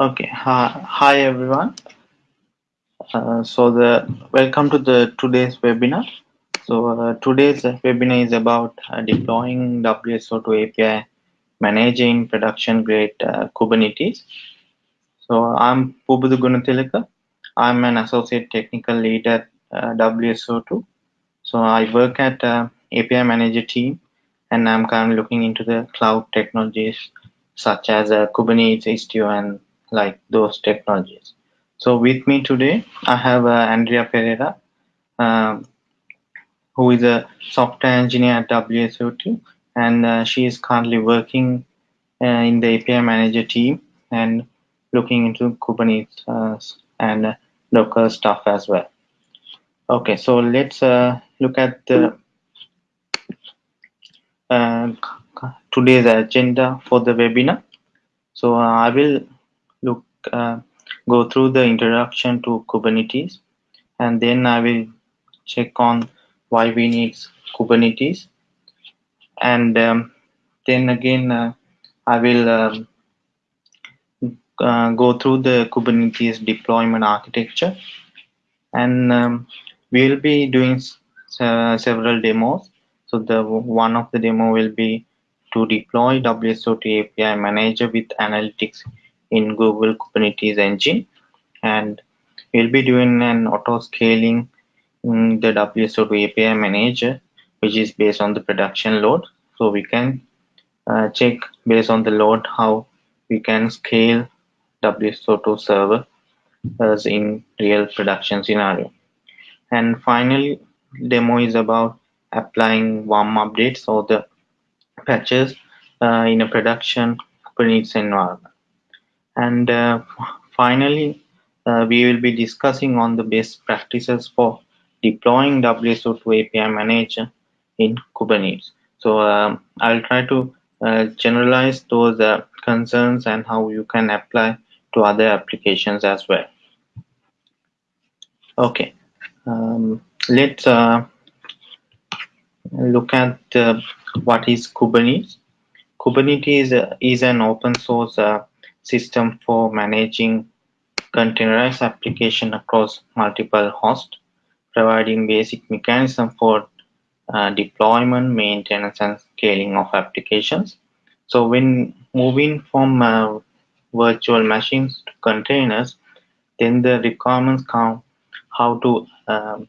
Okay, hi, hi everyone. Uh, so the welcome to the today's webinar. So uh, today's webinar is about uh, deploying WSO2 API, managing production grade uh, Kubernetes. So I'm Pubudu Gunatilaka. I'm an associate technical lead at uh, WSO2. So I work at uh, API manager team, and I'm currently looking into the cloud technologies such as Kubernetes, Istio, and like those technologies. So with me today, I have uh, Andrea Pereira, um, who is a software engineer at WSO2, and uh, she is currently working uh, in the API manager team and looking into Kubernetes uh, and Docker stuff as well. Okay, so let's uh, look at the uh, today's agenda for the webinar. So I will go through the introduction to Kubernetes, and then I will check on why we need Kubernetes, and um, then again uh, I will um, uh, go through the Kubernetes deployment architecture, and um, we will be doing uh, several demos. So the one of the demo will be to deploy WSO2 API Manager with analytics in Google Kubernetes Engine, and we'll be doing an auto scaling in the WSO2 API Manager, which is based on the production load. So we can uh, check based on the load how we can scale WSO2 server as in real production scenario. And finally, demo is about applying warm updates or the patches uh, in a production Kubernetes environment. And uh, finally, uh, we will be discussing on the best practices for deploying WSO2 API Manager in Kubernetes. So um, I'll try to uh, generalize those uh, concerns and how you can apply to other applications as well. Okay, um, let's uh, look at uh, what is Kubernetes. Kubernetes is an open source system for managing containerized application across multiple hosts, providing basic mechanism for uh, deployment, maintenance, and scaling of applications. So when moving from uh, virtual machines to containers, then the requirements come how to um,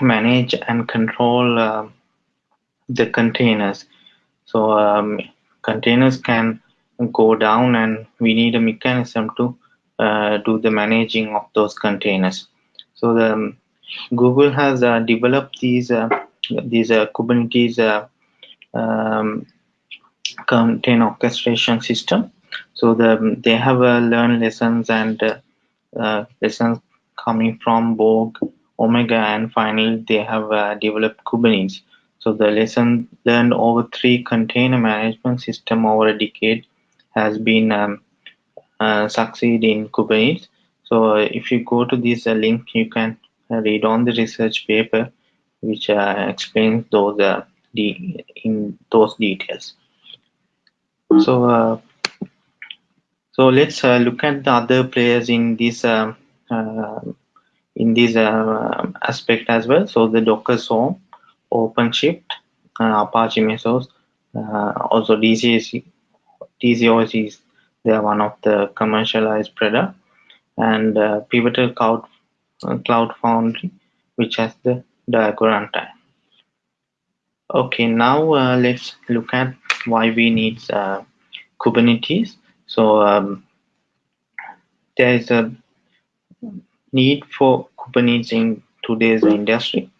manage and control uh, the containers. So um, containers can go down and we need a mechanism to uh, do the managing of those containers. So the um, Google has uh, developed these uh, these uh, Kubernetes uh, um, container orchestration system. So the, they have learned lessons and lessons coming from Borg, Omega, and finally they have uh, developed Kubernetes. So the lesson learned over three container management system over a decade has been um, uh, succeed in Kubernetes. So uh, if you go to this uh, link, you can read on the research paper which uh, explains those uh, the in those details. So uh, so let's look at the other players in this um, in this aspect as well. So the Docker Swarm, OpenShift, Apache Mesos, also DCS, Is they are one of the commercialized product and uh, Pivotal Cloud, uh, Cloud Foundry, which has the Diego runtime. Okay, now uh, let's look at why we need uh, Kubernetes. So um, there is a need for Kubernetes in today's industry.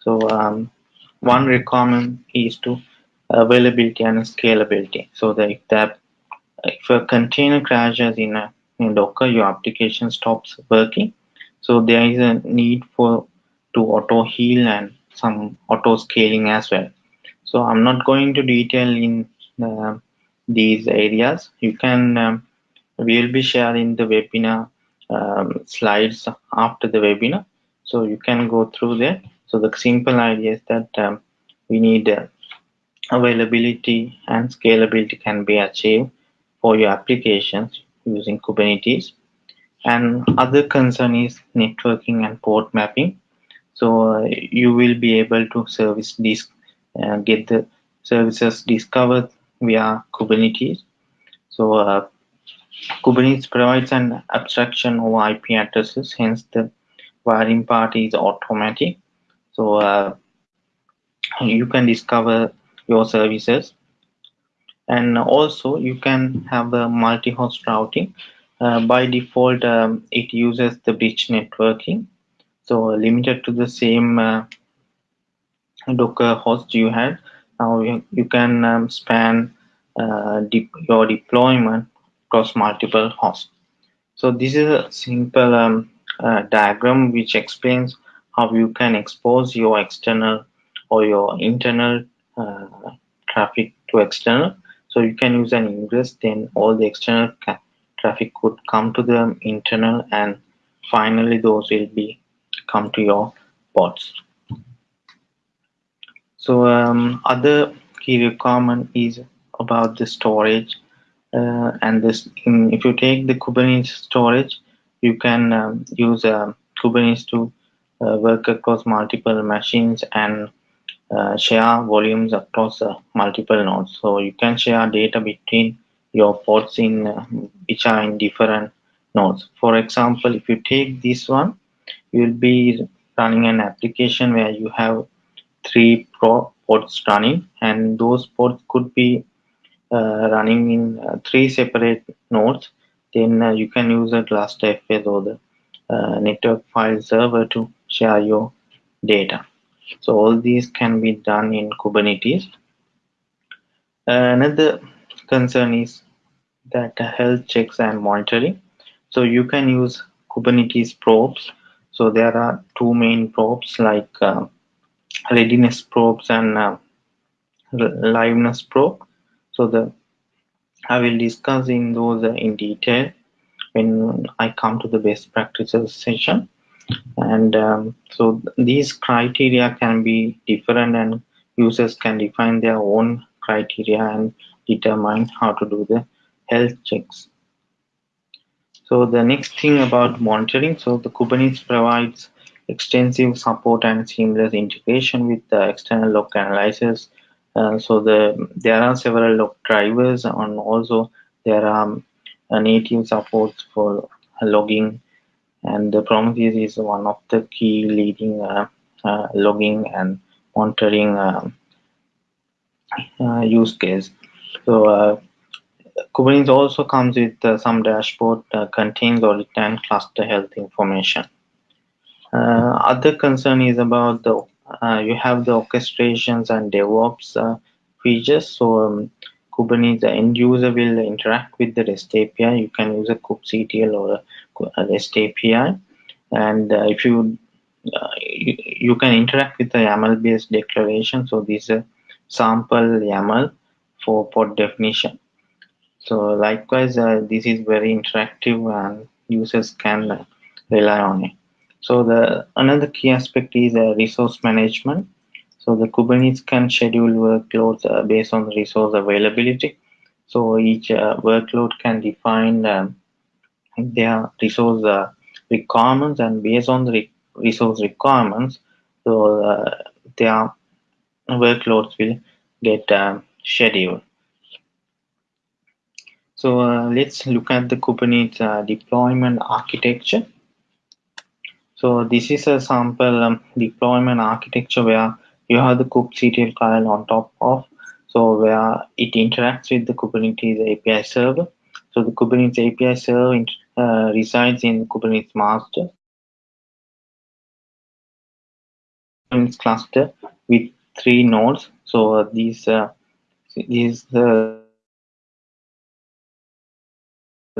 So um, one requirement is to availability and scalability. So that if, a container crashes in, a, in Docker, your application stops working. So there is a need for to auto heal and some auto scaling as well. So I'm not going to detail in uh, these areas. You can, um, we'll be sharing the webinar um, slides after the webinar. So you can go through there. So the simple idea is that um, we need uh, availability and scalability can be achieved for your applications using Kubernetes. And other concern is networking and port mapping. So uh, you will be able to service these, uh, get the services discovered via Kubernetes. So uh, Kubernetes provides an abstraction over IP addresses, hence the wiring part is automatic. So uh, you can discover your services. And also you can have a multi-host routing. Uh, by default um, it uses the bridge networking. So limited to the same uh, docker host you had. Now you, you can um, span uh, your deployment across multiple hosts. So this is a simple um, uh, diagram which explains how you can expose your external or your internal traffic to external so you can use an ingress, then all the external traffic could come to the internal and finally those will be come to your pods. So um, other key requirement is about the storage uh, and this in, if you take the Kubernetes storage you can um, use uh, Kubernetes to uh, work across multiple machines and uh, share volumes across uh, multiple nodes. So you can share data between your pods in uh, which are in different nodes. For example, if you take this one, you will be running an application where you have three pro pods running, and those pods could be uh, running in uh, three separate nodes. Then uh, you can use a GlusterFS or the network file server to share your data. So all these can be done in Kubernetes. Another concern is that health checks and monitoring. So you can use Kubernetes probes. So there are two main probes like uh, readiness probes and uh, liveness probe. So the I will discuss in those in detail when I come to the best practices session and um, so these criteria can be different and users can define their own criteria and determine how to do the health checks. So the next thing about monitoring so the kubernetes provides extensive support and seamless integration with the external log analyzers uh, so the there are several log drivers and also there are uh, native supports for logging and the Prometheus is one of the key leading uh, uh, logging and monitoring um, uh, use case. So Kubernetes also comes with some dashboard that contains audit and cluster health information. other concern is about the you have the orchestrations and DevOps features. So um, Kubernetes, the end user will interact with the REST API. You can use a kubectl or a REST API. And uh, if you, uh, you, you can interact with the YAML based declaration. So this is sample YAML for pod definition. So likewise, uh, this is very interactive and users can rely on it. So the another key aspect is uh, resource management. So the Kubernetes can schedule workloads uh, based on resource availability. So each uh, workload can define um, their resource uh, requirements and based on the re resource requirements, so uh, their workloads will get um, scheduled. So uh, let's look at the Kubernetes uh, deployment architecture. So this is a sample um, deployment architecture where you have the kubectl file on top of so where it interacts with the kubernetes api server so the kubernetes api server uh, resides in kubernetes master. Kubernetes cluster with three nodes. So uh, these uh, these uh,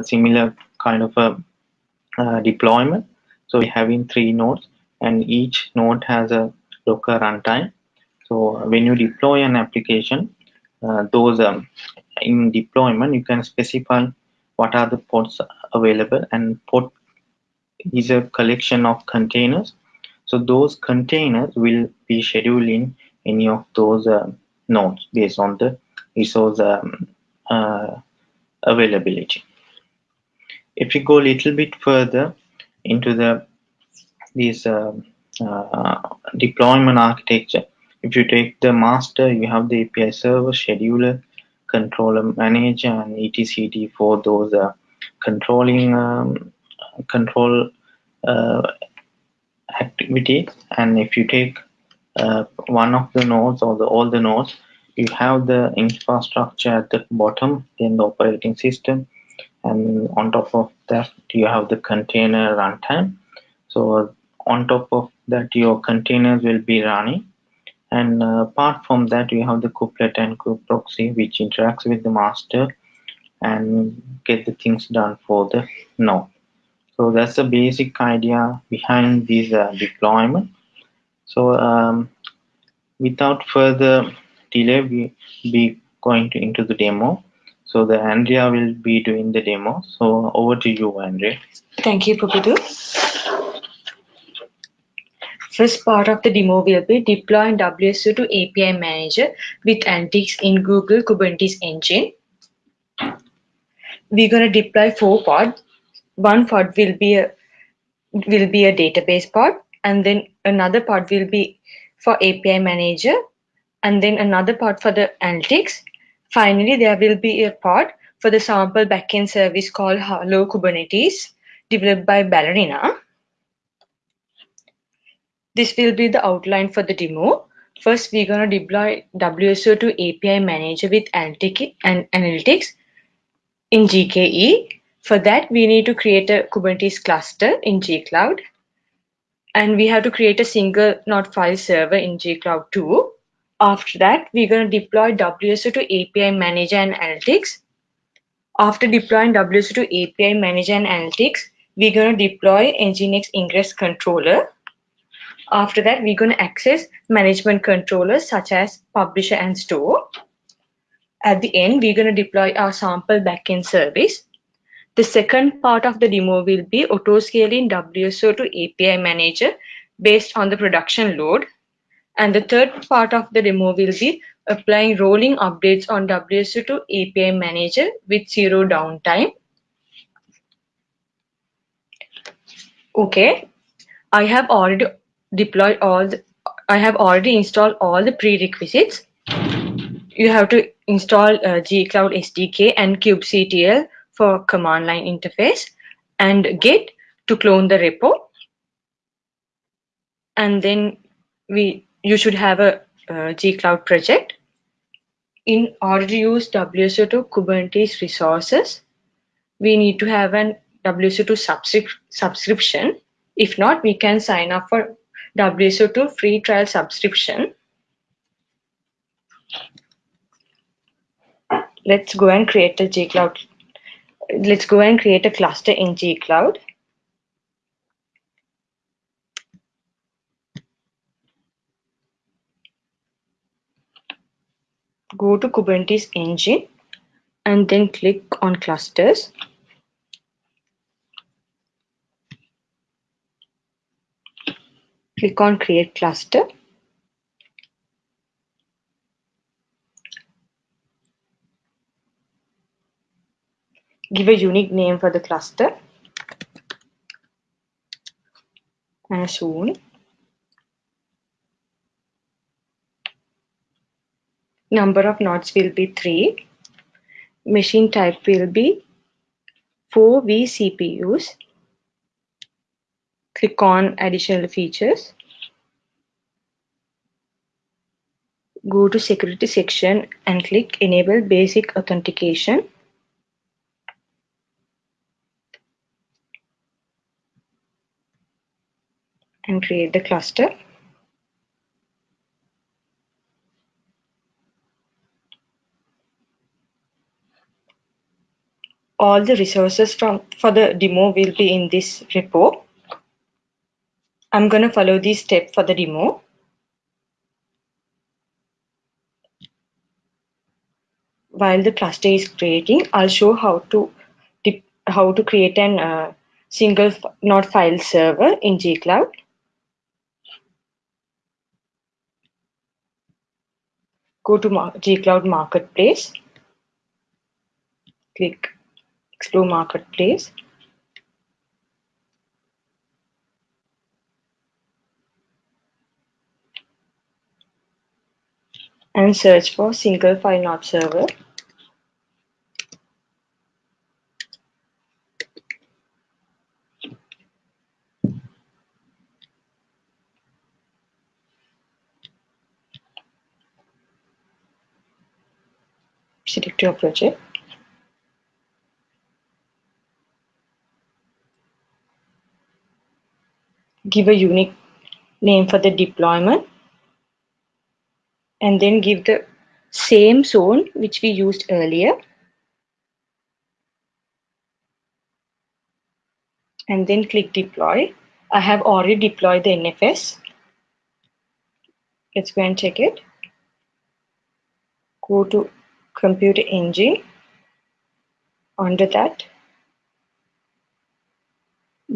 similar kind of a uh, deployment. So we having three nodes and each node has a Docker runtime. So when you deploy an application, uh, those um, in deployment, you can specify what are the pods available and pod is a collection of containers. So those containers will be scheduled in any of those uh, nodes based on the resource um, uh, availability. If you go a little bit further into the this uh, uh, deployment architecture, if you take the master, you have the API server, scheduler, controller manager, and etcd for those uh, controlling um, control uh, activity. And if you take uh, one of the nodes or the all the nodes, you have the infrastructure at the bottom, then the operating system, and on top of that you have the container runtime. So on top of that, your containers will be running. And uh, apart from that, you have the kubelet and kubeproxy, which interacts with the master and get the things done for the node. So that's the basic idea behind this uh, deployment. So um, without further delay, we be going to into the demo. So the Andrea will be doing the demo. So over to you, Andrea. Thank you, Pubudu. First part of the demo will be deploying WSO2 API Manager with Analytics in Google Kubernetes Engine. We're going to deploy four pods. One pod will be a will be a database pod, and then another pod will be for API Manager, and then another pod for the analytics. Finally, there will be a pod for the sample backend service called Hello Kubernetes, developed by Ballerina. This will be the outline for the demo. First, we're going to deploy WSO2 API Manager with Analytics in GKE. For that, we need to create a Kubernetes cluster in gcloud. And we have to create a single node file server in gcloud too. After that, we're going to deploy WSO2 API Manager and Analytics. After deploying WSO2 API Manager and Analytics, we're going to deploy Nginx Ingress Controller after that, we're going to access management controllers such as publisher and store. At the end, we're going to deploy our sample backend service. The second part of the demo will be auto-scaling WSO2 API manager based on the production load. And the third part of the demo will be applying rolling updates on WSO2 API manager with zero downtime. Okay, I have already deploy all the, I have already installed all the prerequisites. You have to install uh, gcloud SDK and kubectl for command line interface and git to clone the repo. And then we you should have a uh, gcloud project. In order to use WSO2 Kubernetes resources, we need to have an WSO2 subscri subscription. If not, we can sign up for WSO2 free trial subscription. Let's go and create a gcloud. Let's go and create a cluster in gcloud. Go to Kubernetes engine and then click on clusters. click on create cluster give a unique name for the cluster. And soon number of nodes will be 3 machine type will be 4 vCPUs click on additional features. Go to security section and click enable basic authentication and create the cluster all the resources from for the demo will be in this repo I'm going to follow this step for the demo. While the cluster is creating, I'll show how to how to create an uh, single node file server in gcloud. go to gcloud marketplace. Click explore marketplace. And search for single file not server. Your project. Give a unique name for the deployment and then give the same zone which we used earlier and then click deploy. I have already deployed the NFS. Let's go and check it. Go to Compute Engine. Under that,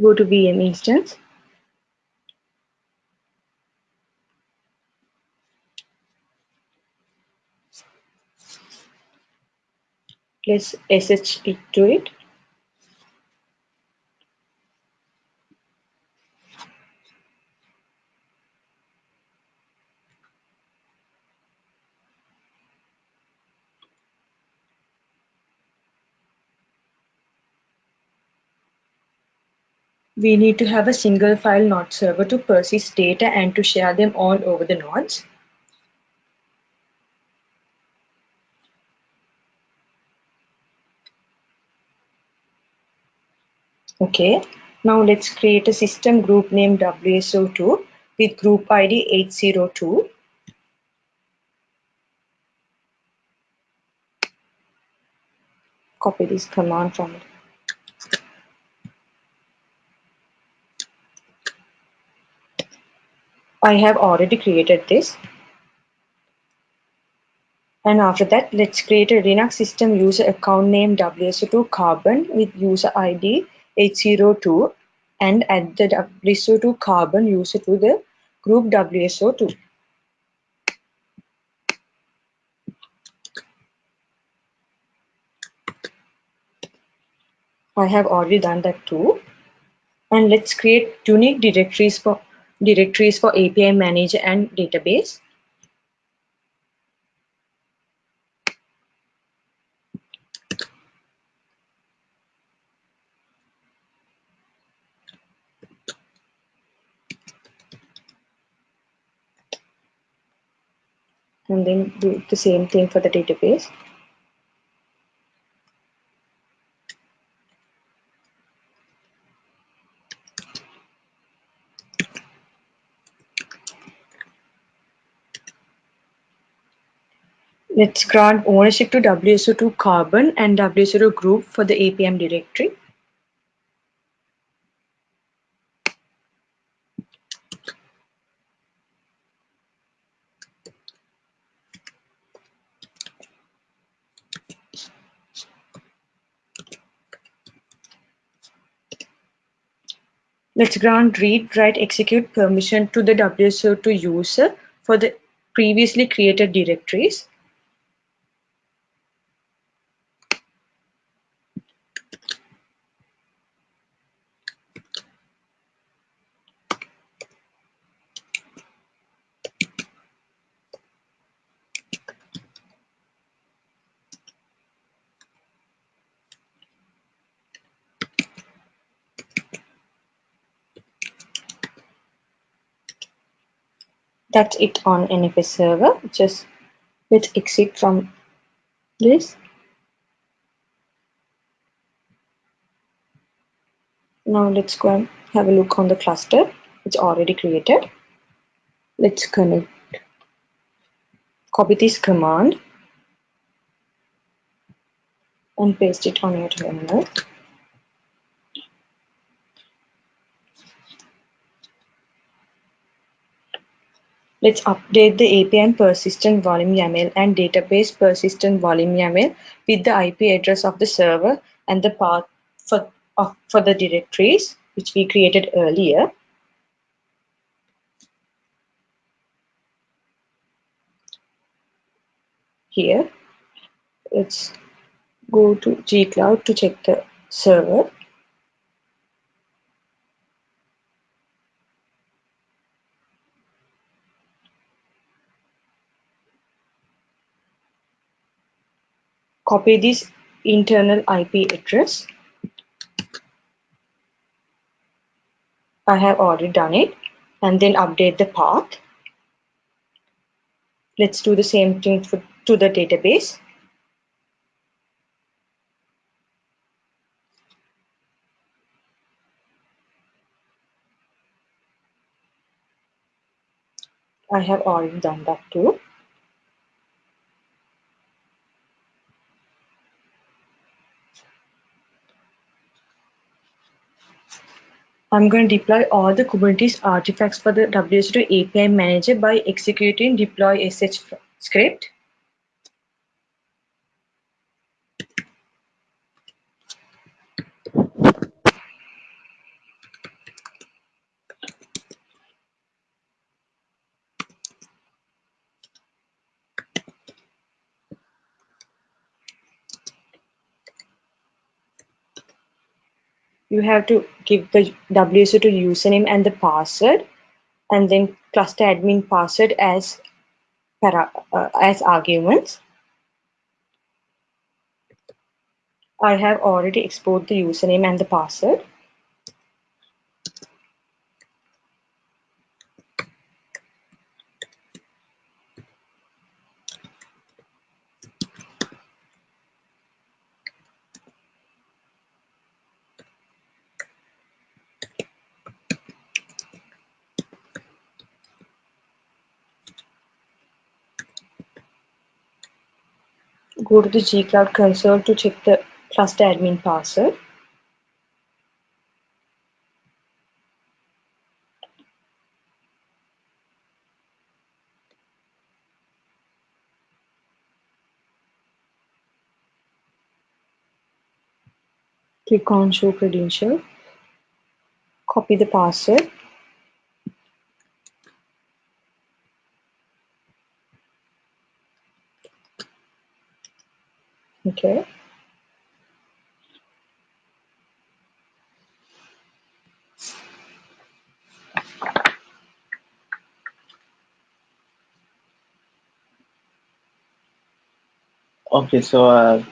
go to VM instance. Let's SSH to it. We need to have a single file node server to persist data and to share them all over the nodes. Okay, now let's create a system group name WSO2 with group ID 802. Copy this command from it. I have already created this. And after that, let's create a Linux system user account name WSO2 carbon with user ID 802 and add the WSO2 carbon user to the group WSO2. I have already done that too. And let's create unique directories for directories for API manager and database. And then do the same thing for the database. Let's grant ownership to WSO2 Carbon and WSO2 Group for the APM directory. Let's grant read, write, execute permission to the WSO2 user for the previously created directories. That's it on NFS server. Just let's exit from this. Now let's go and have a look on the cluster. It's already created. Let's connect. Copy this command and paste it on your terminal. Let's update the API persistent volume YAML and database persistent volume YAML with the IP address of the server and the path for, of, for the directories which we created earlier. Here, let's go to gcloud to check the server. Copy this internal IP address. I have already done it and then update the path. Let's do the same thing for, to the database. I have already done that too. I'm going to deploy all the Kubernetes artifacts for the WSO2 API manager by executing deploy sh script. You have to give the WSO2 username and the password and then cluster admin password as para, uh, as arguments. I have already exported the username and the password. Go to the gcloud console to check the cluster admin password. Click on show credential. Copy the password. Okay. Okay, so uh,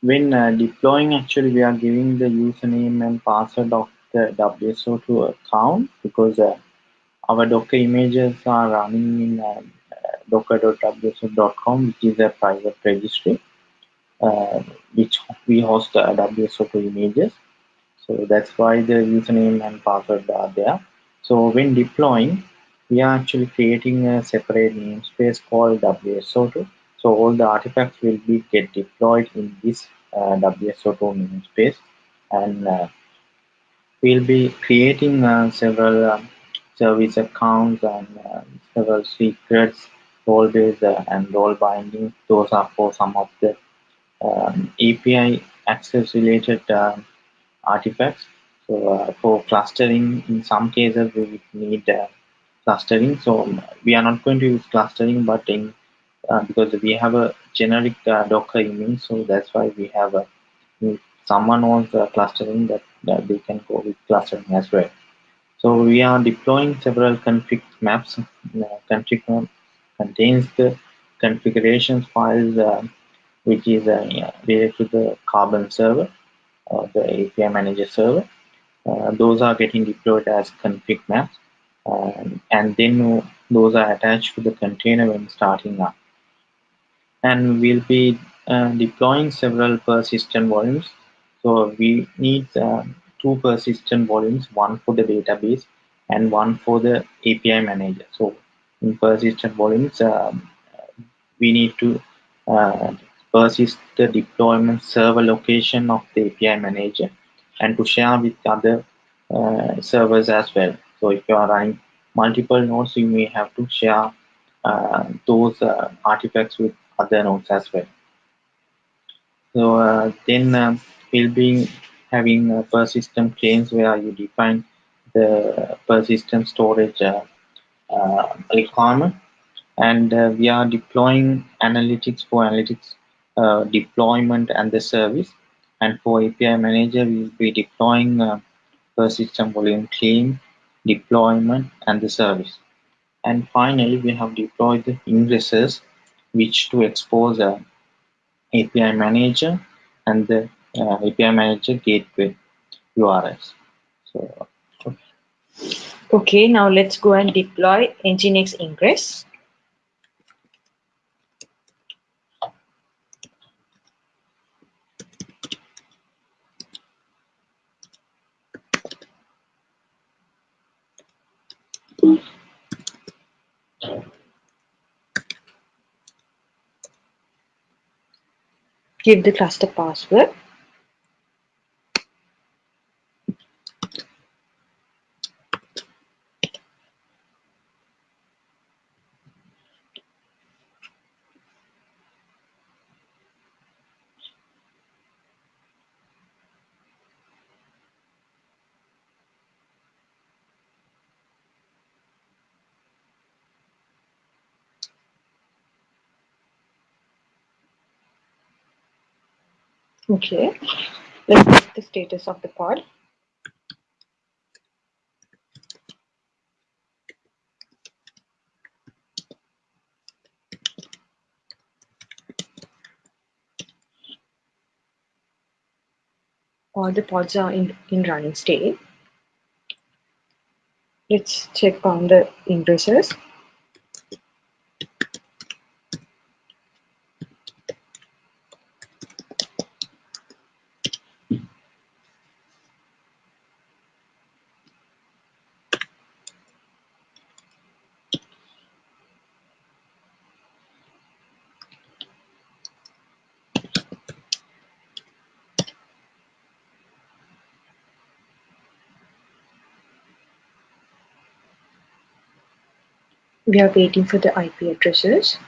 when uh, deploying, actually, we are giving the username and password of the WSO2 account because uh, our Docker images are running in uh, docker.wso2.com, which is a private registry, which we host uh, WSO2 images. So that's why the username and password are there. So when deploying, we are actually creating a separate namespace called WSO2 so all the artifacts will be get deployed in this uh, WSO2 namespace and uh, we'll be creating uh, several um, service accounts and uh, several secrets, role-based uh, and role binding. Those are for some of the um, API access related um, artifacts. So uh, for clustering, in some cases we need clustering. So we are not going to use clustering, but in uh, because we have a generic uh, Docker image, so that's why we have a someone wants uh, clustering that, that they can go with clustering as well. So we are deploying several config maps. Uh, config contains the configurations files uh, which is uh, related to the Carbon server or the API manager server. Uh, those are getting deployed as config maps um, and then those are attached to the container when starting up and we'll be uh, deploying several persistent volumes. So we need uh, two persistent volumes, one for the database and one for the API manager. So in persistent volumes, um, we need to uh, persist the deployment server location of the API manager and to share with other uh, servers as well. So if you are running multiple nodes, you may have to share uh, those uh, artifacts with other nodes as well. So uh, then uh, we'll be having a persistent claims where you define the persistent storage uh, uh requirement and uh, we are deploying analytics for analytics uh, deployment and the service and for API manager we will be deploying persistent volume claim deployment and the service and finally we have deployed the ingressors which to expose uh, API manager and the uh, API manager gateway URLs. So, Okay, now let's go and deploy Nginx Ingress. Give the cluster password. Okay, let's check the status of the pod. All the pods are in, in running state. Let's check on the ingresses. We are waiting for the IP addresses.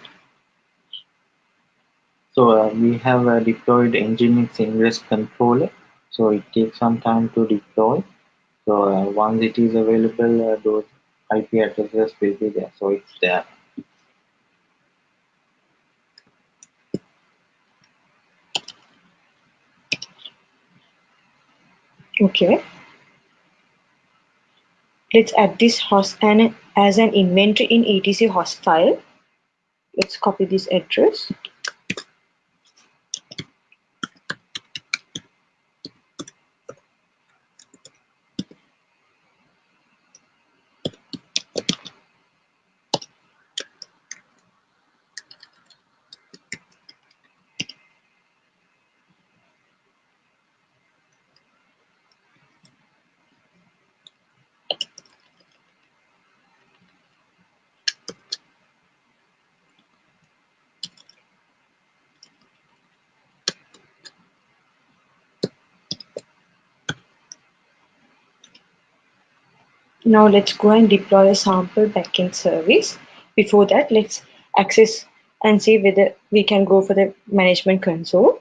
so uh, we have uh, deployed Nginx Ingress controller. So it takes some time to deploy. So uh, once it is available, uh, those IP addresses will be there. So it's there. Okay. Let's add this host and as an inventory in etc host file. Let's copy this address. Now let's go and deploy a sample backend service. Before that, let's access and see whether we can go for the management console.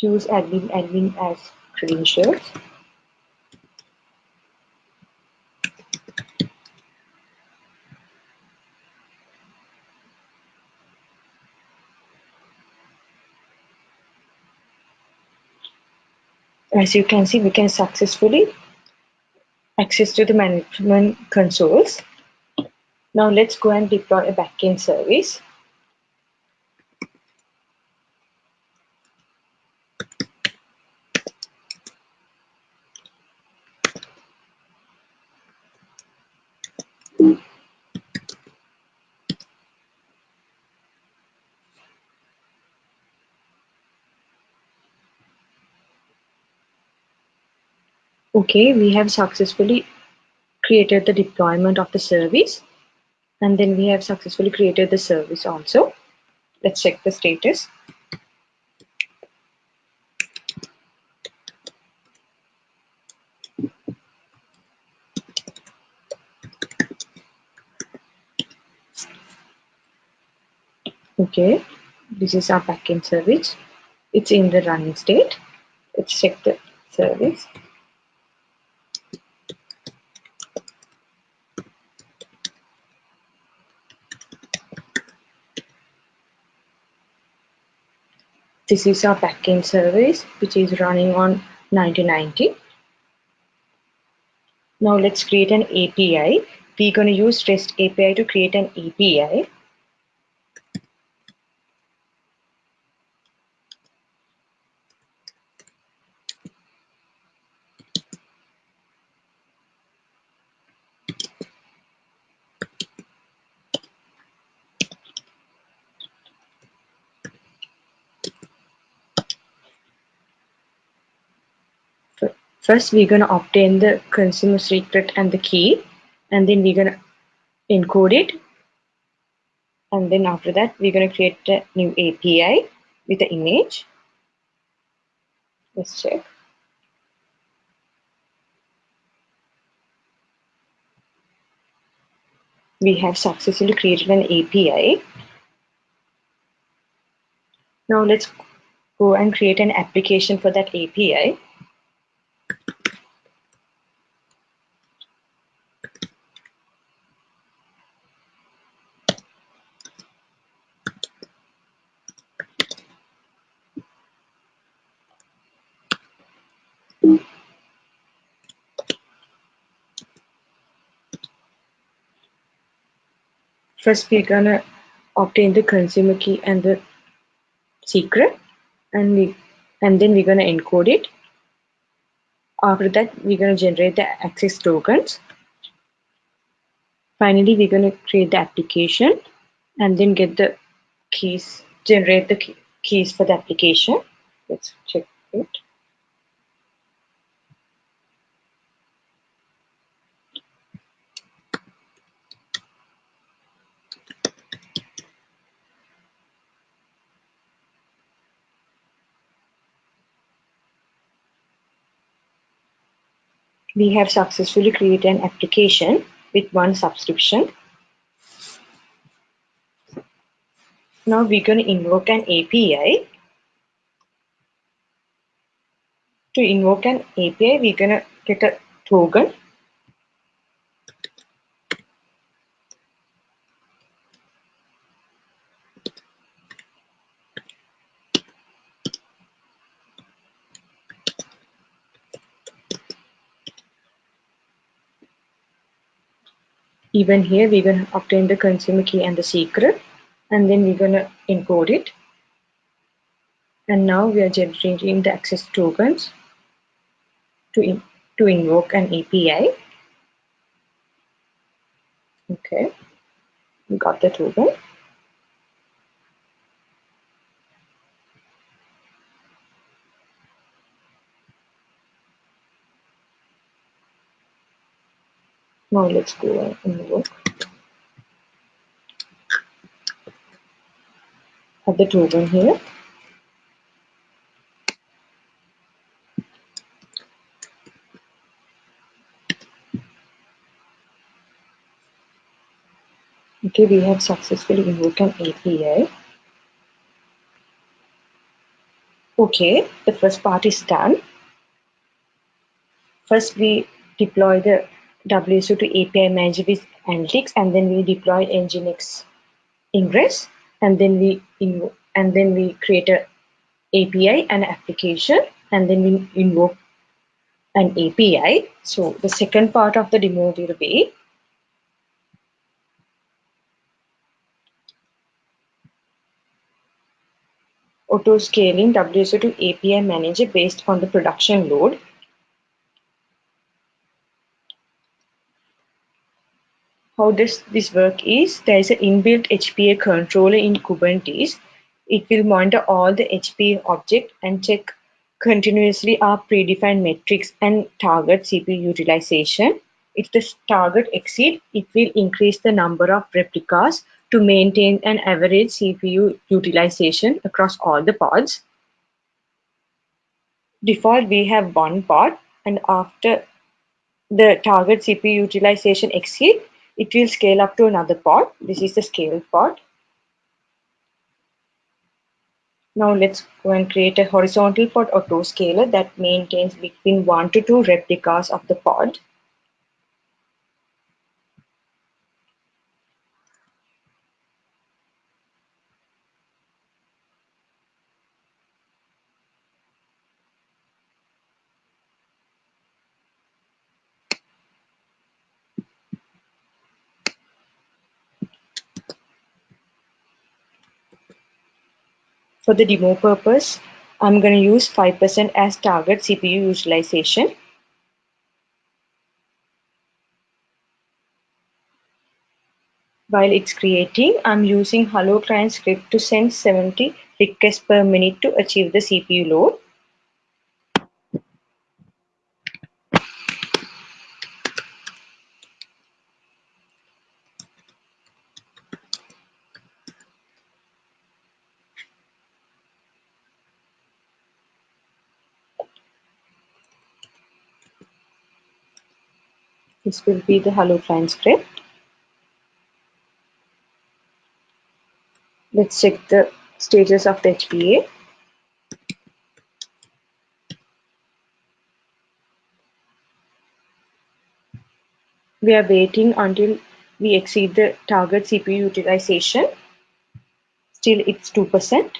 Use admin admin as credentials. As you can see, we can successfully access to the management consoles. Now let's go and deploy a backend service. Okay, we have successfully created the deployment of the service and then we have successfully created the service also. Let's check the status. Okay, this is our backend service. It's in the running state. Let's check the service. This is our backend service, which is running on 1990. Now let's create an API. We're going to use REST API to create an API. First, we're going to obtain the consumer secret and the key, and then we're going to encode it. And then after that, we're going to create a new API with the image. Let's check. We have successfully created an API. Now let's go and create an application for that API. First, we're gonna obtain the consumer key and the secret, and we and then we're gonna encode it. After that, we're gonna generate the access tokens. Finally, we're gonna create the application and then get the keys, generate the key, keys for the application. Let's check it. We have successfully created an application with one subscription. Now we're going to invoke an API. To invoke an API, we're going to get a token. Even here, we're going to obtain the consumer key and the secret, and then we're going to encode it. And now we are generating the access tokens to, in, to invoke an API. Okay, we got the token. Now let's go and invoke. Have the token here. Okay, we have successfully invoked an API. Okay, the first part is done. First, we deploy the WSO2 API manager with analytics, and then we deploy Nginx ingress, and then we and then we create a API and application, and then we invoke an API. So the second part of the demo will be auto scaling WSO2 API manager based on the production load how does this work is there is an inbuilt HPA controller in Kubernetes. It will monitor all the HPA object and check continuously our predefined metrics and target CPU utilization. If the target exceed, it will increase the number of replicas to maintain an average CPU utilization across all the pods. Default, we have one pod and after the target CPU utilization exceed, it will scale up to another pod. This is the scale pod. Now let's go and create a horizontal pod autoscaler that maintains between 1 to 2 replicas of the pod. For the demo purpose, I'm going to use 5% as target CPU utilization. While it's creating, I'm using Hello Client script to send 70 requests per minute to achieve the CPU load. This will be the Hello script. Let's check the status of the HPA. We are waiting until we exceed the target CPU utilization. Still it's 2%.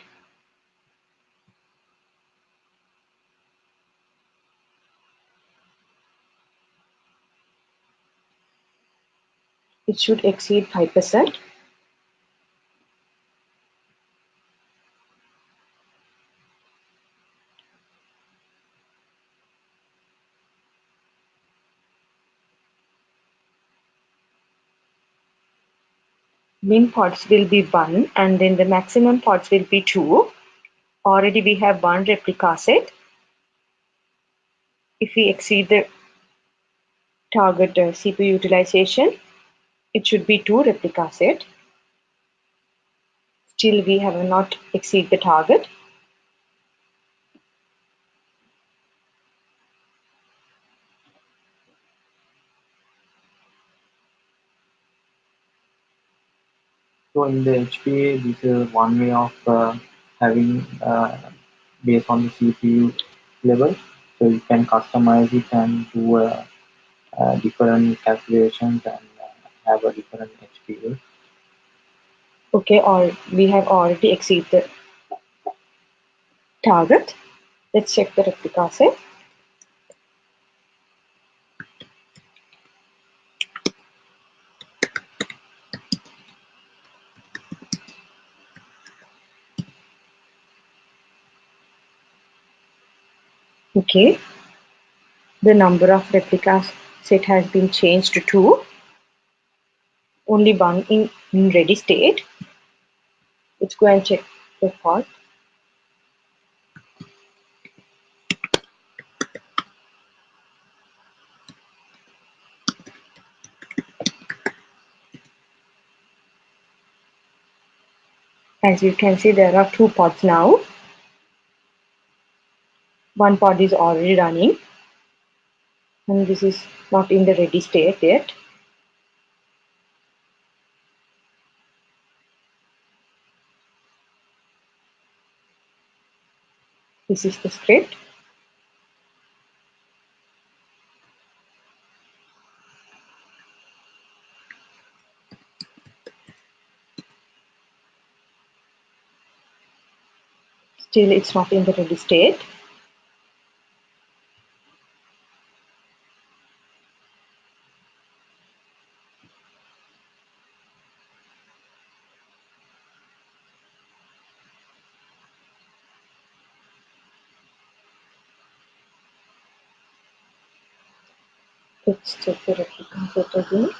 It should exceed 5%. min pods will be 1 and then the maximum pods will be 2. Already we have one replica set. If we exceed the target uh, CPU utilization, it should be 2 replica set. Still we have not exceed the target. So in the HPA, this is one way of uh, having uh, based on the CPU level. So you can customize it and do uh, uh, different calculations and have a different HPA. Okay, or we have already exceeded the target. Let's check the replica set. Okay, the number of replicas set has been changed to 2. Only one in, in ready state. Let's go and check the pod. As you can see, there are two pods now. One pod is already running and this is not in the ready state yet. This is the script. Still it's not in the ready state. Let's check the replica set again.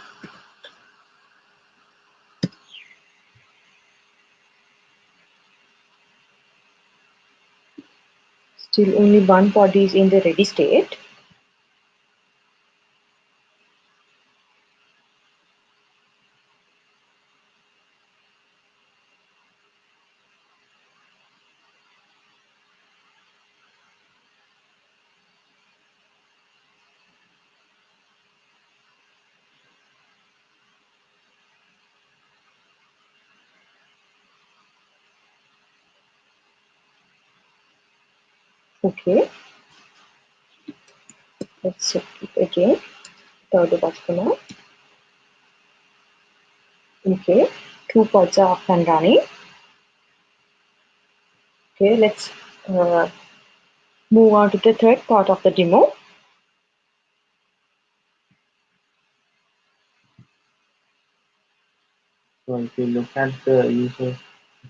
Still only one body is in the ready state. Okay, let's check it again. Third now. Okay, two pods are up and running. Okay, let's uh, move on to the third part of the demo. So if you look at the user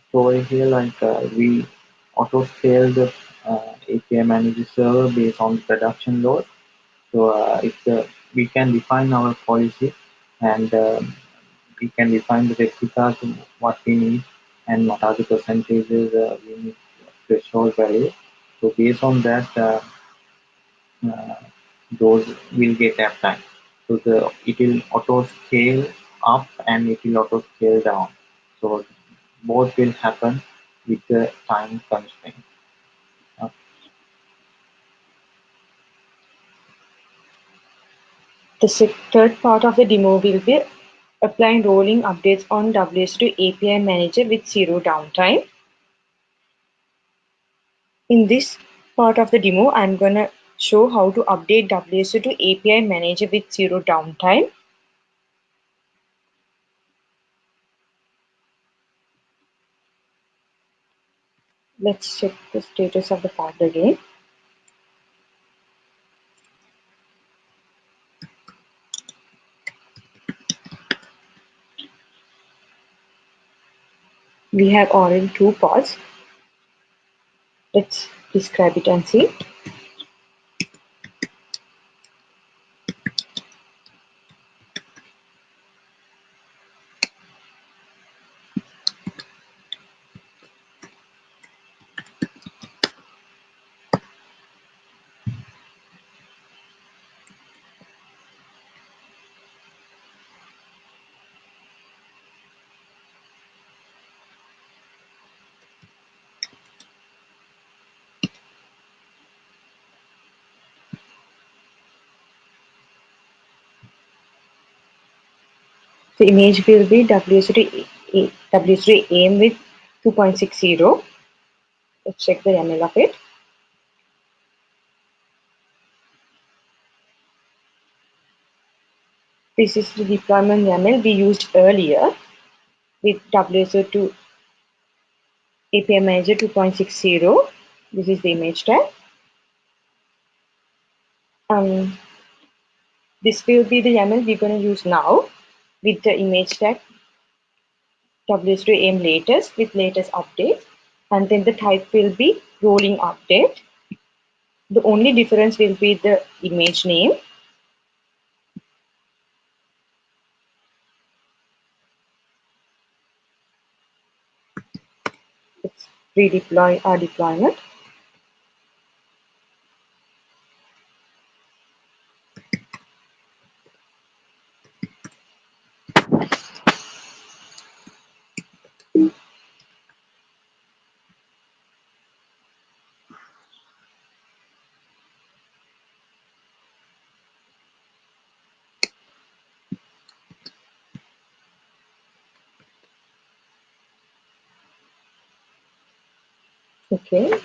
story here, like uh, we auto scale the uh, API manager server based on the production load. So uh, if the, we can define our policy and um, we can define the replicas what we need and what are the percentages uh, we need threshold value. So based on that, uh, uh, those will get applied. So the it will auto scale up and it will auto scale down. So both will happen with the time constraint. The third part of the demo will be applying rolling updates on WSO2 API Manager with zero downtime. In this part of the demo, I'm going to show how to update WSO2 API Manager with zero downtime. Let's check the status of the part again. We have already two pods. Let's describe it and see. The image will be WSO2 WSO2 AIM with 2.60. Let's check the YAML of it. This is the deployment YAML we used earlier with WSO2 API Manager 2.60. This is the image tag. Um, this will be the YAML we're going to use now with the image tag WSO2 AIM latest with latest update and then the type will be rolling update. The only difference will be the image name. Let's redeploy our deployment. Okay.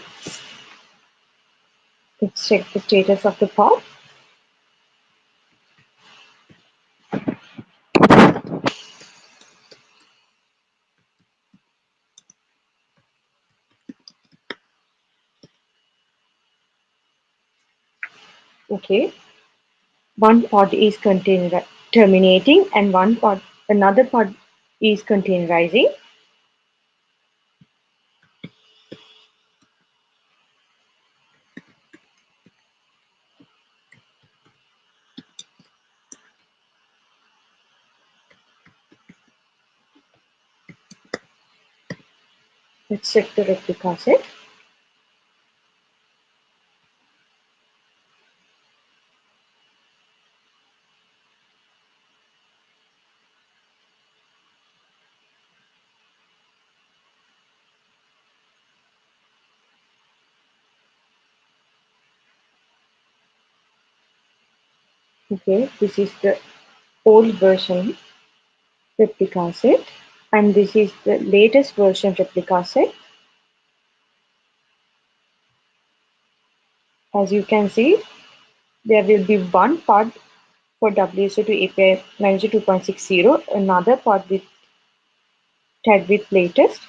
Let's check the status of the pod. Okay. One pod is terminating and one pod another pod is containerizing. Replica set. Okay, this is the old version replica set and this is the latest version replica set. As you can see, there will be one pod for WSO2 API Manager 2.60, another pod with tag with latest,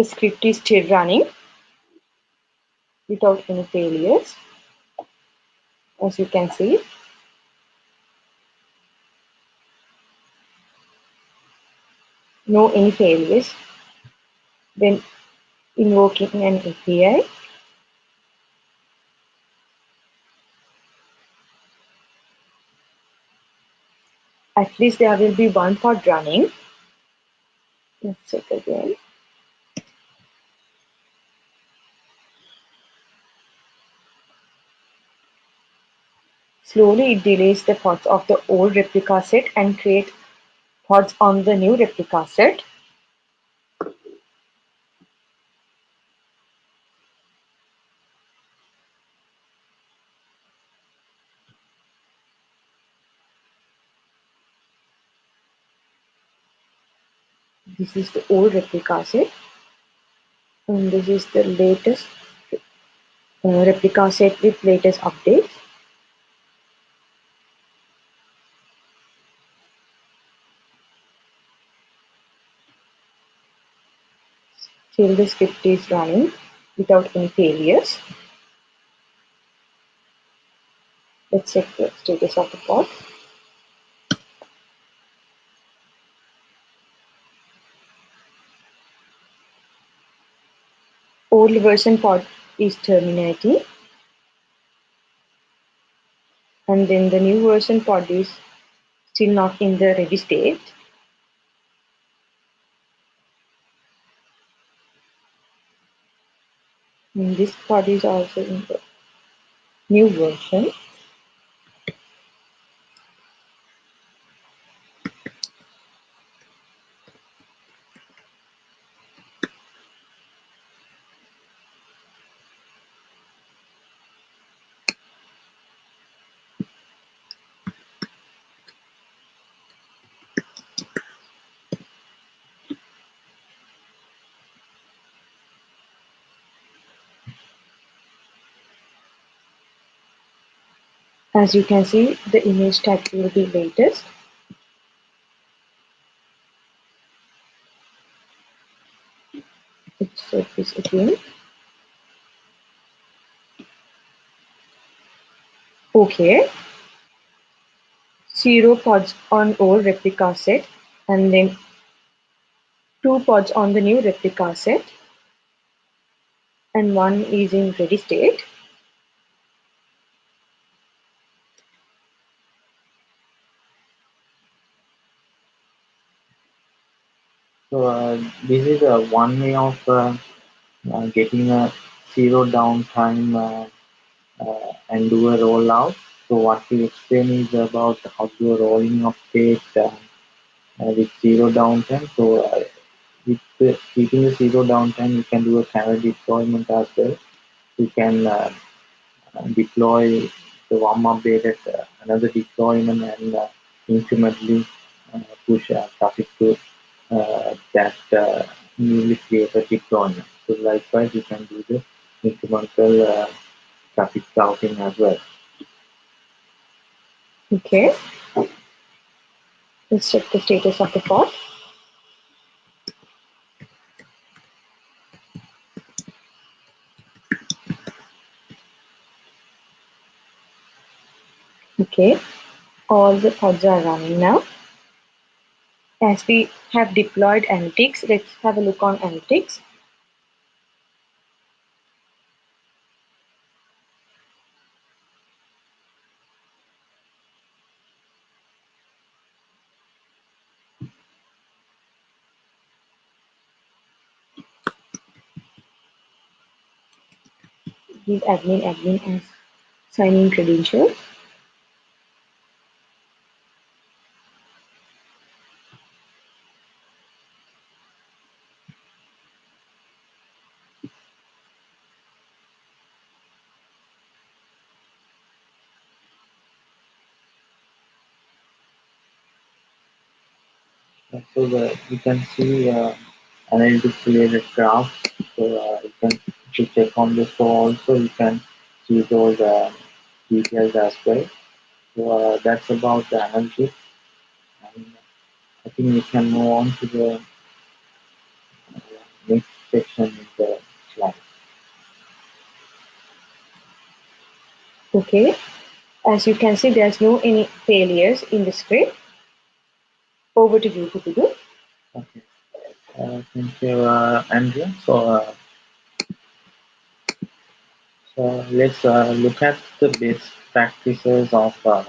the script is still running without any failures as you can see. No any failures. When invoking an API at least there will be one pod running. Let's check again Slowly it delays the pods of the old replica set and create pods on the new replica set. This is the old replica set and this is the latest uh, replica set with latest updates. Still the script is running without any failures. Let's check the status of the pod. Old version pod is terminating and then the new version pod is still not in the ready state. This part is also in the new version. As you can see, the image tag will be latest. Let's set this again. Okay. Zero pods on old replica set and then two pods on the new replica set and one is in ready state. So uh, this is one way of uh, uh, getting a zero downtime uh, and do a rollout. So what we explain is about how to rolling update uh, with zero downtime. So uh, with keeping the zero downtime, you can do a standard deployment as well. You can uh, deploy the one updated uh, another deployment and incrementally push traffic to that uh, newly created deployment. So likewise, you can do the incremental uh, traffic routing as well. Okay. Let's check the status of the pod. Okay, all the pods are running now. As we have deployed analytics, let's have a look on analytics. Give admin admin as sign-in credentials. So the, you can see uh, analytics related graphs. So uh, you can to check on this. So also you can see those uh, details as well. So uh, that's about the analytics. And I think we can move on to the uh, next section in the slide. Okay. As you can see, there's no any failures in the script. Over to you, Pubudu. Okay. Uh, thank you, uh, Andrew. So, uh, so let's uh, look at the best practices of uh,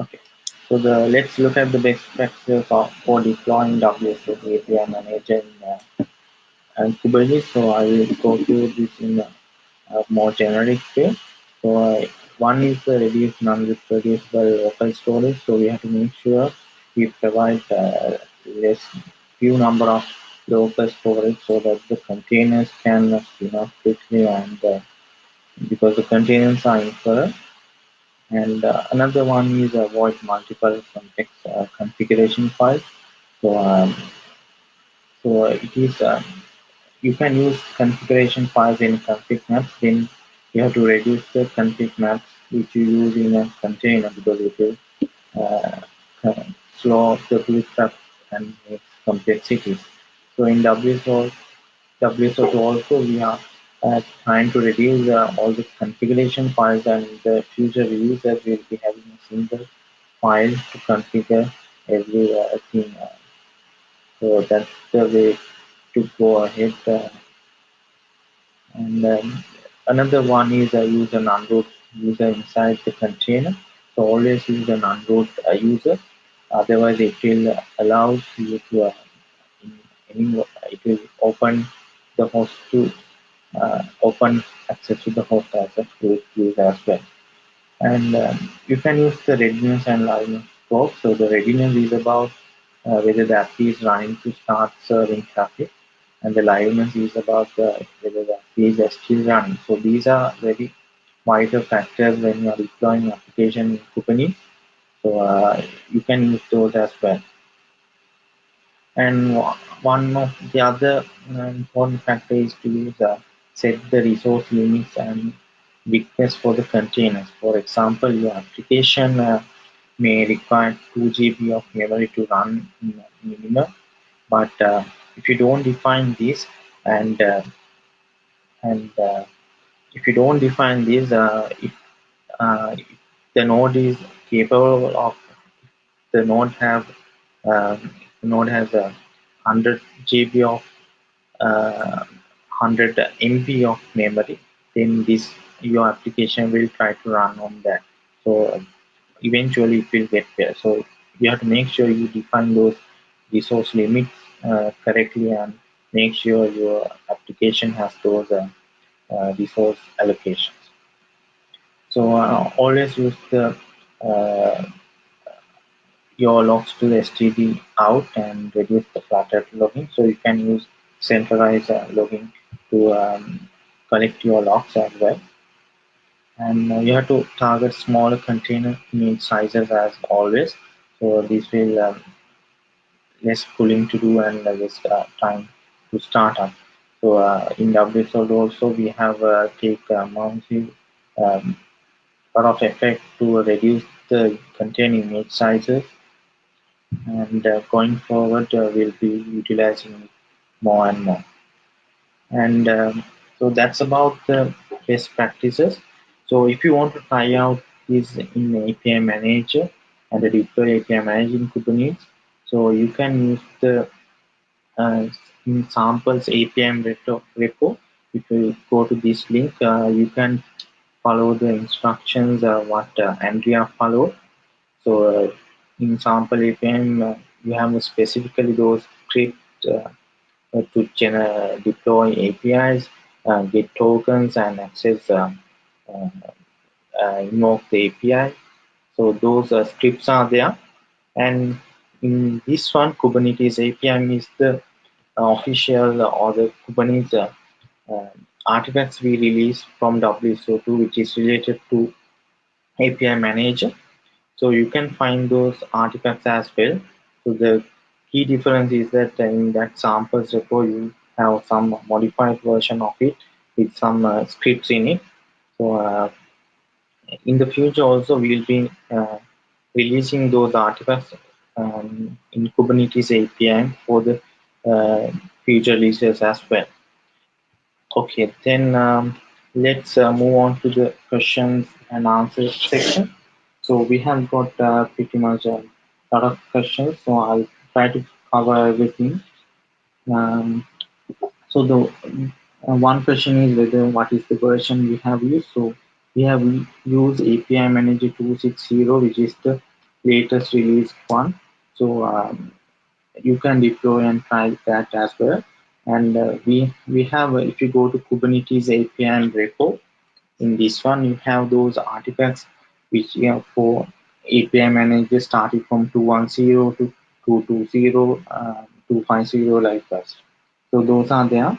okay. So the let's look at the best practices of for deploying WSO API manager in, uh, and Kubernetes. So I will go through this in a more generic way. So uh, one is the reduce non-reproducible local storage. So we have to make sure we provide uh, less few number of local storage so that the containers can spin up quickly and uh, because the containers are inferred. And uh, another one is avoid multiple complex uh, configuration files. So, um, so it is um, you can use configuration files in config maps. Then you have to reduce the config maps which you use in a container because it will uh, slow the bootstrap and makes complexities. So in WSO, WSO2 also we are uh, trying to reduce uh, all the configuration files and the future releases will be having a single file to configure every uh, thing. Uh, so that's the way to go ahead. And another one is I use an unroot user inside the container. So always use an unroot uh, user. Otherwise, it will allow you to uh, it will open the host to uh, open access to the host as a root user as well. And um, you can use the readiness and liveness scope. So the readiness is about uh, whether the app is running to start serving traffic and the liveness is about uh, whether the page is still running. So these are very vital factors when you are deploying application in Kubernetes. So uh, you can use those as well. And one of the other important factor is to use uh, set the resource limits and request for the containers. For example, your application uh, may require 2 GB of memory to run minimum, but uh, if you don't define this and uh, and uh, if you don't define this uh, if, uh, if the node is capable of the node have um, the node has a 100 GB of uh, 100 MB of memory then this your application will try to run on that. So eventually it will get there. So you have to make sure you define those resource limits uh, correctly and make sure your application has those uh, uh, resource allocations. So uh, always use the uh, your logs to std out and reduce the flat logging. So you can use centralized uh, logging to um, collect your logs as well. And you have to target smaller container image sizes as always. So this will um, less pulling to do and less uh, time to start up. So uh, in WSO also we have uh, take uh, mounting um, lot of effect to reduce the container image sizes and uh, going forward uh, we'll be utilizing more and more. And um, so that's about the best practices. So if you want to try out this in API Manager and the deploy API Manager in Kubernetes, so you can use the uh, samples APM repo. If you go to this link, uh, you can follow the instructions uh, what uh, Andrea followed. So uh, in sample APM, uh, you have specifically those scripts to deploy APIs, get tokens, and access invoke the API. So those scripts are there, and in this one, Kubernetes APM is the uh, official or the Kubernetes uh, artifacts we release from WSO2 which is related to API manager. So you can find those artifacts as well. So the key difference is that in that samples repo you have some modified version of it with some uh, scripts in it. So uh, in the future also we'll be uh, releasing those artifacts um, in Kubernetes API for the uh, future releases as well. Okay, then um, let's uh, move on to the questions and answers section. So we have got uh, pretty much a lot of questions, so I'll try to cover everything. Um, so the uh, one question is whether what is the version we have used. So we have used API Manager 260, which is the latest release one. So um, you can deploy and try that as well. And uh, we we have uh, if you go to Kubernetes API and repo, in this one you have those artifacts which you know, for API manager starting from 210 to 220, uh, 250 like that. So those are there.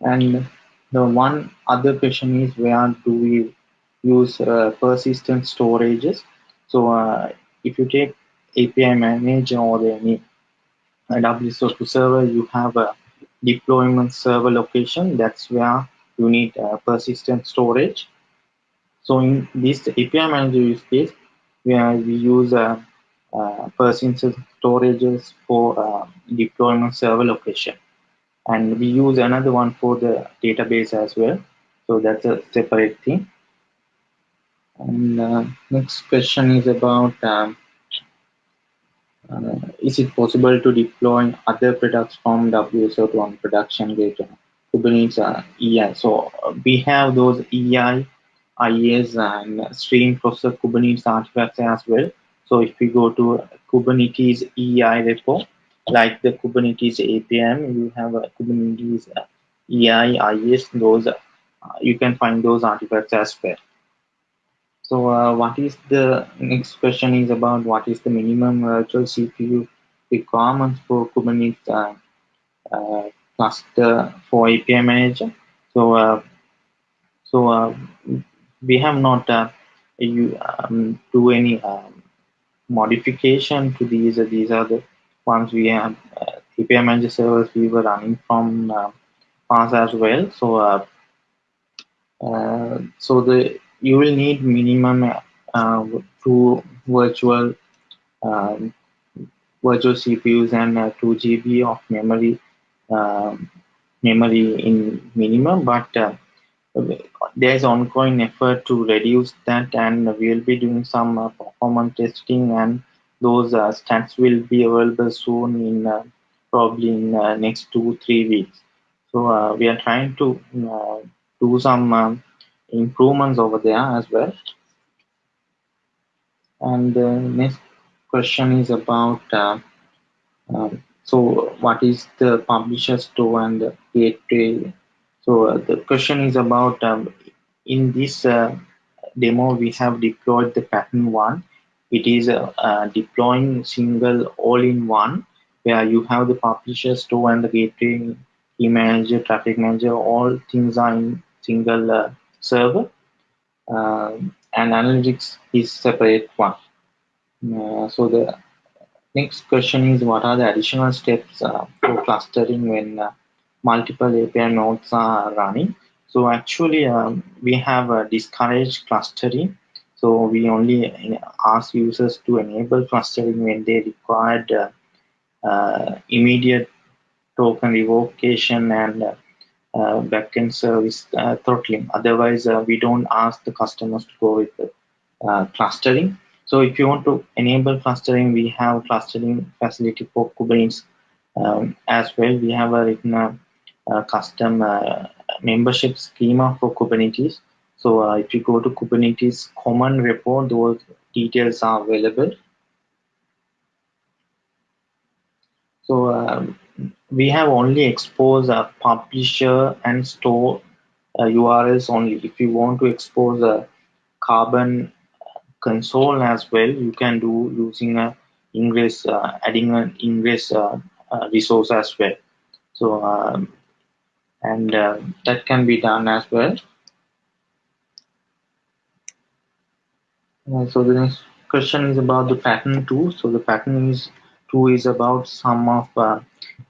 And the one other question is where do we use uh, persistent storages? So uh, if you take API manager or any WSO2 server, you have a deployment server location. That's where you need uh, persistent storage. So in this API manager use case, where we use uh, uh, persistent storages for deployment server location. And we use another one for the database as well. So that's a separate thing. And uh, next question is about um, is it possible to deploy other products from WSO2 on production data? Kubernetes uh, EI. So uh, we have those EI, IAs, and stream processor Kubernetes artifacts as well. So if we go to Kubernetes EI repo, like the Kubernetes APM, you have a Kubernetes EI, IAs, those uh, you can find those artifacts as well. So uh, what is the next question is about what is the minimum virtual CPU requirements for Kubernetes uh, uh, cluster for API manager. So uh, so uh, we have not uh, you um, do any um, modification to these. these are the ones we have API manager servers we were running from uh, as well. So so the you will need minimum uh, two virtual um, virtual CPUs and uh, 2 GB of memory um, memory in minimum but uh, there is ongoing effort to reduce that and we will be doing some uh, performance testing and those uh, stats will be available soon in uh, probably in next two three weeks. So we are trying to do some um, improvements over there as well. And the next question is about uh, um, so what is the publisher store and the gateway? So uh, the question is about um, in this uh, demo we have deployed the pattern one. It is uh, deploying single all-in-one where you have the publisher store and the gateway key manager, traffic manager, all things are in single uh, server uh, and analytics is separate one. Uh, so the next question is what are the additional steps uh, for clustering when uh, multiple API nodes are running. So actually um, we have a discouraged clustering. So we only ask users to enable clustering when they required uh, uh, immediate token revocation and uh, backend service uh, throttling. Otherwise, uh, we don't ask the customers to go with the clustering. So if you want to enable clustering, we have clustering facility for Kubernetes um, as well. We have a written a custom uh, membership scheme for Kubernetes. So uh, if you go to Kubernetes common repo, those details are available. So um, we have only exposed a publisher and store uh, URLs only. If you want to expose a Carbon console as well, you can do using a Ingress, uh, adding an Ingress uh, uh, resource as well. So um, and uh, that can be done as well. Uh, so the next question is about the pattern too. So the pattern is two is about some of uh,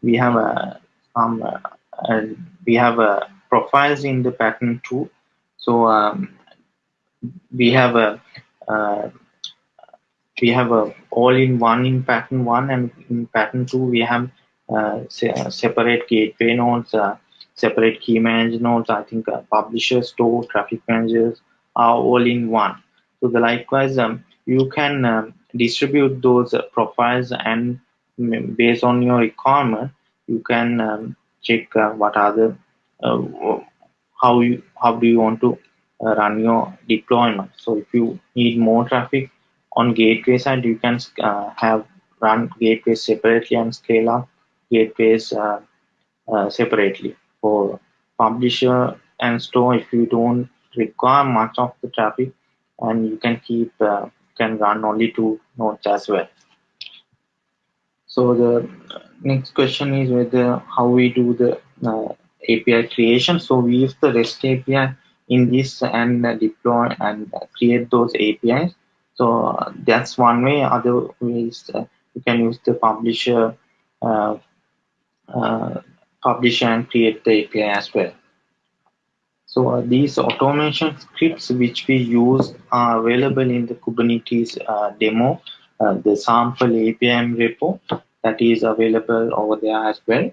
we have a some uh, we have a profiles in the pattern two. So um, we have a uh, we have a all-in-one in pattern one and in pattern two we have uh, separate gateway nodes, uh, separate key manager nodes. I think uh, publisher, store, traffic managers are all in one. So the likewise, um, you can um, distribute those uh, profiles and mm, based on your requirement, you can um, check uh, what are the uh, how you how do you want to run your deployment. So if you need more traffic, on gateway side you can uh, have run gateways separately and scale up gateways uh, uh, separately for publisher and store if you don't require much of the traffic and you can keep uh, can run only two nodes as well so the next question is whether how we do the uh, API creation so we use the REST API in this and deploy and create those APIs so uh, that's one way. Other ways uh, you can use the publisher, uh, publisher and create the API as well. So uh, these automation scripts which we use are available in the Kubernetes uh, demo, uh, the sample APIM repo that is available over there as well.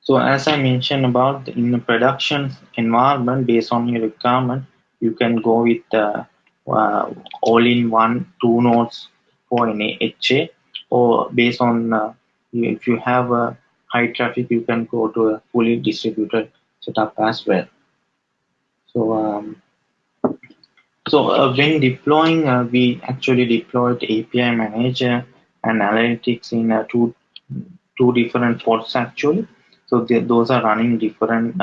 So as I mentioned about in the production environment based on your requirement, you can go with uh, uh, all-in-one two nodes for an HA or based on uh, if you have a high traffic you can go to a fully distributed setup as well so um, so uh, when deploying uh, we actually deployed API manager and analytics in uh, two two different pods actually so those are running different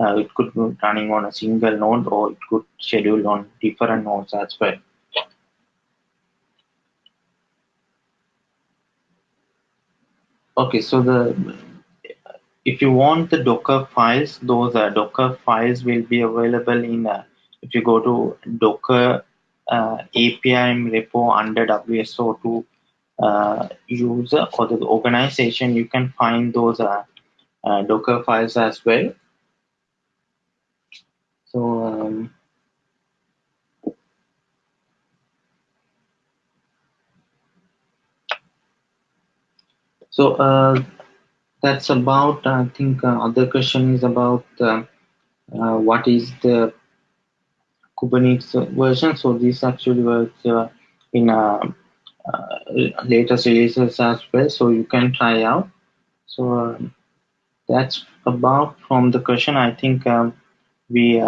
uh, it could be running on a single node or it could schedule on different nodes as well. Okay, so the if you want the Docker files, those uh, Docker files will be available in uh, if you go to Docker uh, API repo under WSO2 uh, user or the organization, you can find those uh, uh, Docker files as well. So um, so uh, that's about I think uh, other question is about uh, uh what is the Kubernetes version. So this actually works uh, in uh, latest releases as well. So you can try out. So um, that's about from the question. I think. Um, we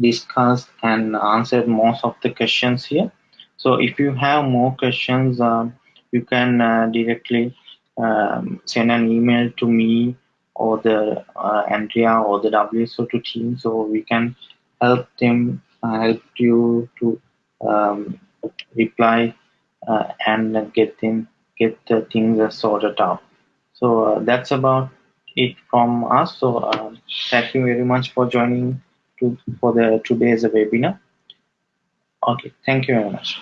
discussed and answered most of the questions here. So if you have more questions, um, you can uh, directly um, send an email to me or the uh, Andrea or the WSO2 team so we can help them uh, help you to um, reply uh, and get them get the things sorted out. So uh, that's about it from us. So uh, thank you very much for joining to for the today's webinar. Okay, thank you very much.